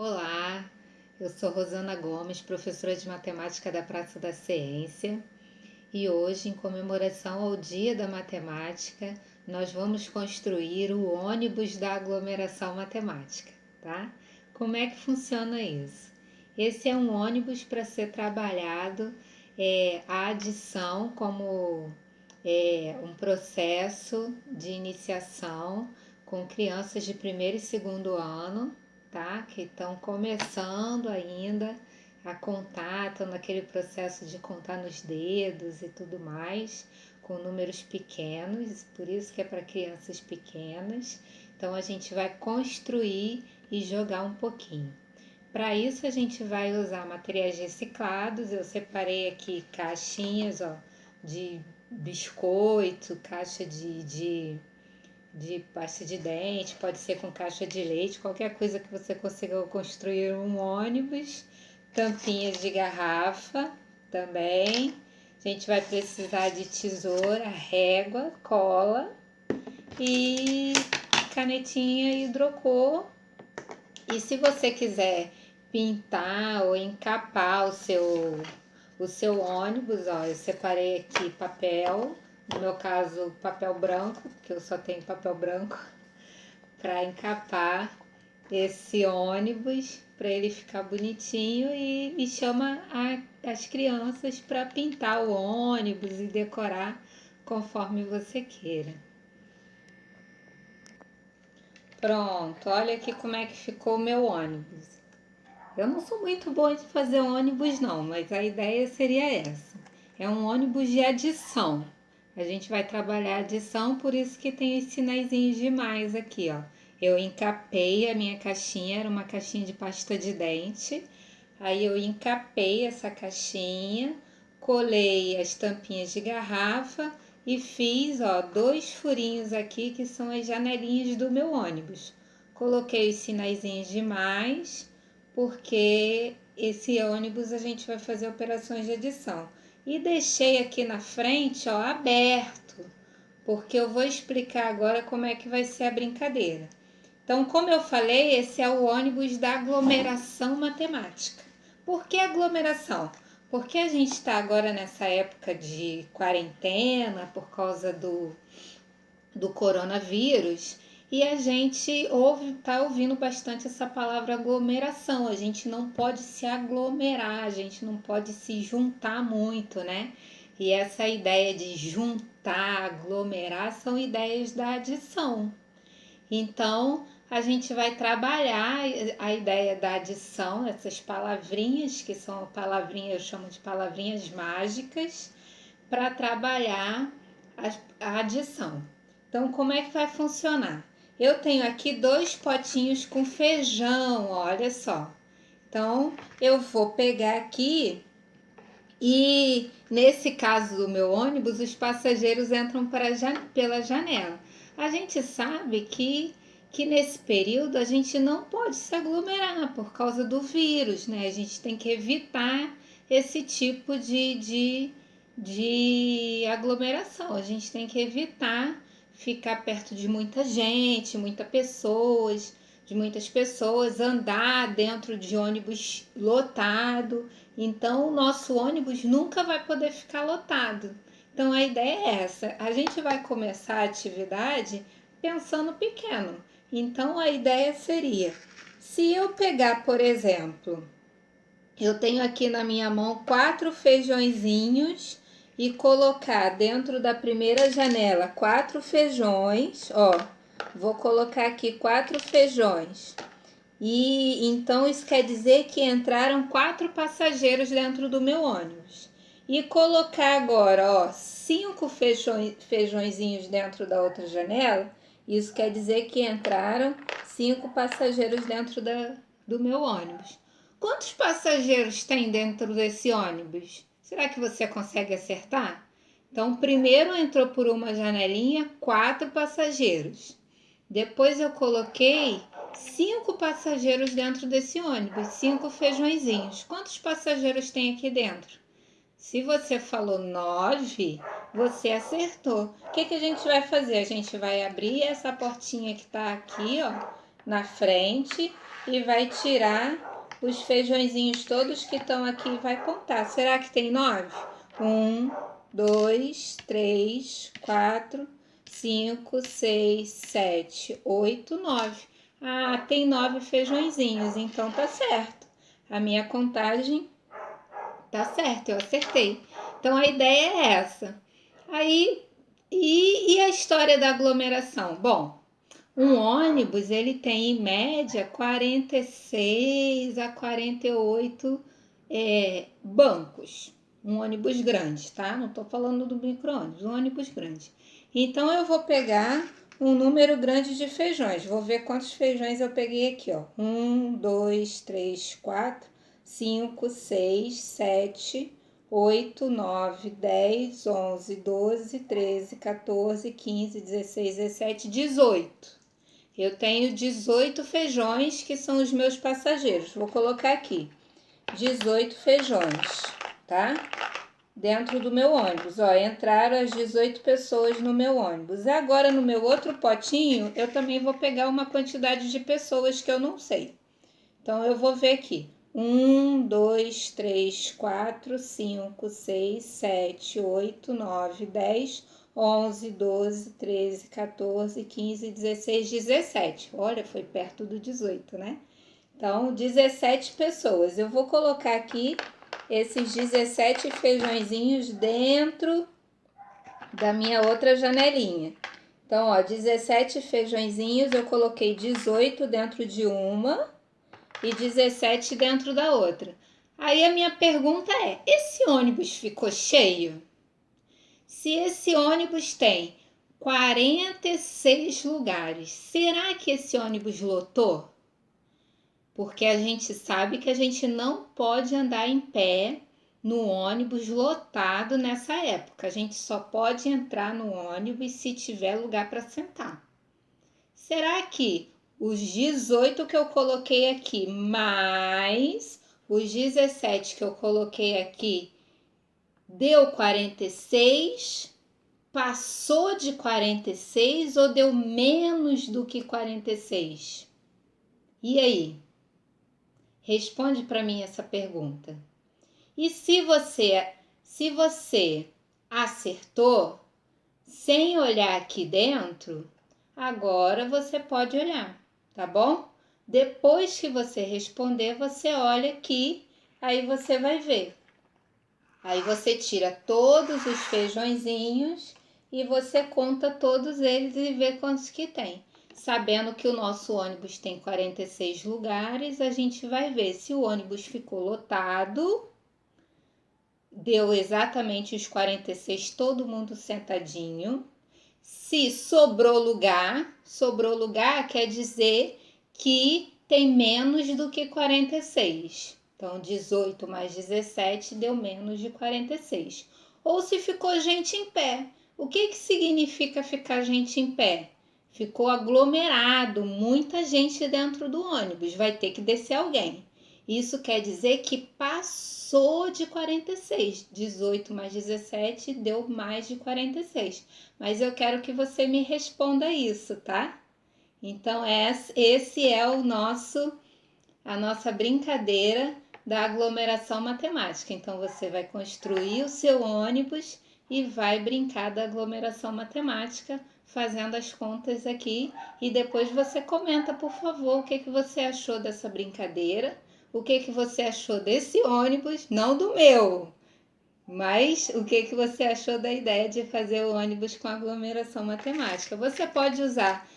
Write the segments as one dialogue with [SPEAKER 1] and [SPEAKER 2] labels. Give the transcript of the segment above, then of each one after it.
[SPEAKER 1] Olá, eu sou Rosana Gomes, professora de matemática da Praça da Ciência, e hoje, em comemoração ao Dia da Matemática, nós vamos construir o ônibus da aglomeração matemática, tá? Como é que funciona isso? Esse é um ônibus para ser trabalhado é, a adição como é, um processo de iniciação com crianças de primeiro e segundo ano tá? Que estão começando ainda a contar, estão naquele processo de contar nos dedos e tudo mais, com números pequenos, por isso que é para crianças pequenas. Então a gente vai construir e jogar um pouquinho. Para isso a gente vai usar materiais reciclados. Eu separei aqui caixinhas, ó, de biscoito, caixa de, de de pasta de dente, pode ser com caixa de leite, qualquer coisa que você consiga construir um ônibus, tampinhas de garrafa também. A gente vai precisar de tesoura, régua, cola e canetinha hidrocor. E se você quiser pintar ou encapar o seu, o seu ônibus, ó, eu separei aqui papel no meu caso, papel branco, porque eu só tenho papel branco, para encapar esse ônibus para ele ficar bonitinho e, e chama a, as crianças para pintar o ônibus e decorar conforme você queira. Pronto, olha aqui como é que ficou o meu ônibus. Eu não sou muito boa de fazer ônibus não, mas a ideia seria essa. É um ônibus de adição. A gente vai trabalhar a adição, por isso que tem os sinaizinhos de mais aqui, ó. Eu encapei a minha caixinha, era uma caixinha de pasta de dente. Aí eu encapei essa caixinha, colei as tampinhas de garrafa e fiz, ó, dois furinhos aqui que são as janelinhas do meu ônibus. Coloquei os sinaizinhos de mais, porque esse ônibus a gente vai fazer operações de adição e deixei aqui na frente, ó, aberto, porque eu vou explicar agora como é que vai ser a brincadeira. Então, como eu falei, esse é o ônibus da aglomeração matemática. Por que aglomeração? Porque a gente está agora nessa época de quarentena por causa do, do coronavírus e a gente ouve, tá ouvindo bastante essa palavra aglomeração. A gente não pode se aglomerar, a gente não pode se juntar muito, né? E essa ideia de juntar, aglomerar são ideias da adição. Então, a gente vai trabalhar a ideia da adição, essas palavrinhas, que são palavrinhas, eu chamo de palavrinhas mágicas, para trabalhar a adição. Então, como é que vai funcionar? Eu tenho aqui dois potinhos com feijão, olha só. Então, eu vou pegar aqui e nesse caso do meu ônibus, os passageiros entram pela janela. A gente sabe que, que nesse período a gente não pode se aglomerar por causa do vírus, né? A gente tem que evitar esse tipo de, de, de aglomeração. A gente tem que evitar ficar perto de muita gente, muitas pessoas, de muitas pessoas, andar dentro de ônibus lotado. Então, o nosso ônibus nunca vai poder ficar lotado. Então, a ideia é essa: a gente vai começar a atividade pensando pequeno. Então, a ideia seria: se eu pegar, por exemplo, eu tenho aqui na minha mão quatro feijõezinhos e colocar dentro da primeira janela quatro feijões, ó. Vou colocar aqui quatro feijões. E então isso quer dizer que entraram quatro passageiros dentro do meu ônibus. E colocar agora, ó, cinco feijões, feijõezinhos dentro da outra janela, isso quer dizer que entraram cinco passageiros dentro da, do meu ônibus. Quantos passageiros tem dentro desse ônibus? Será que você consegue acertar? Então, primeiro entrou por uma janelinha quatro passageiros. Depois eu coloquei cinco passageiros dentro desse ônibus, cinco feijõezinhos. Quantos passageiros tem aqui dentro? Se você falou nove, você acertou. O que, que a gente vai fazer? A gente vai abrir essa portinha que está aqui, ó, na frente e vai tirar os feijõezinhos todos que estão aqui vai contar. Será que tem nove? Um, dois, três, quatro, cinco, seis, sete, oito, nove. Ah, tem nove feijõezinhos, então tá certo. A minha contagem tá certa, eu acertei. Então a ideia é essa. Aí, e, e a história da aglomeração? Bom, um ônibus ele tem em média 46 a 48 é, bancos. Um ônibus grande, tá? Não tô falando do micro-ônibus, um ônibus grande. Então eu vou pegar um número grande de feijões. Vou ver quantos feijões eu peguei aqui, ó. Um, dois, três, quatro, cinco, seis, sete, oito, nove, dez, onze, doze, treze, 14, 15, 16, 17, 18. Eu tenho 18 feijões que são os meus passageiros. Vou colocar aqui 18 feijões, tá? Dentro do meu ônibus. Ó, entraram as 18 pessoas no meu ônibus. Agora no meu outro potinho, eu também vou pegar uma quantidade de pessoas que eu não sei. Então eu vou ver aqui. 1, 2, 3, 4, 5, 6, 7, 8, 9, 10, 11, 12, 13, 14, 15, 16, 17. Olha, foi perto do 18, né? Então, 17 pessoas. Eu vou colocar aqui esses 17 feijõezinhos dentro da minha outra janelinha. Então, ó, 17 feijõezinhos, eu coloquei 18 dentro de uma e 17 dentro da outra. Aí a minha pergunta é: esse ônibus ficou cheio? Se esse ônibus tem 46 lugares, será que esse ônibus lotou? Porque a gente sabe que a gente não pode andar em pé no ônibus lotado nessa época. A gente só pode entrar no ônibus se tiver lugar para sentar. Será que os 18 que eu coloquei aqui, mais os 17 que eu coloquei aqui, deu 46, passou de 46 ou deu menos do que 46? E aí? Responde para mim essa pergunta. E se você, se você acertou sem olhar aqui dentro, agora você pode olhar tá bom? Depois que você responder, você olha aqui, aí você vai ver. Aí você tira todos os feijõezinhos e você conta todos eles e vê quantos que tem. Sabendo que o nosso ônibus tem 46 lugares, a gente vai ver se o ônibus ficou lotado, deu exatamente os 46, todo mundo sentadinho se sobrou lugar, sobrou lugar quer dizer que tem menos do que 46. Então, 18 mais 17 deu menos de 46. Ou se ficou gente em pé. O que, que significa ficar gente em pé? Ficou aglomerado, muita gente dentro do ônibus, vai ter que descer alguém. Isso quer dizer que passou de 46. 18 mais 17 deu mais de 46. Mas eu quero que você me responda isso, tá? Então, esse é o nosso a nossa brincadeira da aglomeração matemática. Então, você vai construir o seu ônibus e vai brincar da aglomeração matemática fazendo as contas aqui e depois você comenta, por favor, o que, que você achou dessa brincadeira o que, que você achou desse ônibus, não do meu, mas o que, que você achou da ideia de fazer o ônibus com aglomeração matemática. Você pode usar,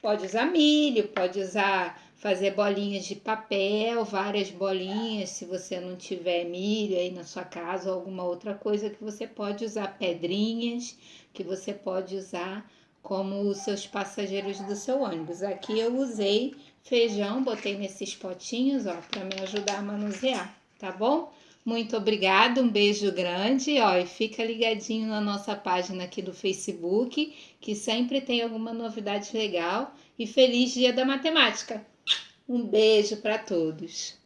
[SPEAKER 1] pode usar milho, pode usar fazer bolinhas de papel, várias bolinhas, se você não tiver milho aí na sua casa ou alguma outra coisa que você pode usar pedrinhas, que você pode usar como os seus passageiros do seu ônibus. Aqui eu usei feijão, botei nesses potinhos, ó, para me ajudar a manusear, tá bom? Muito obrigada, um beijo grande, ó, e fica ligadinho na nossa página aqui do Facebook, que sempre tem alguma novidade legal. E feliz Dia da Matemática! Um beijo para todos!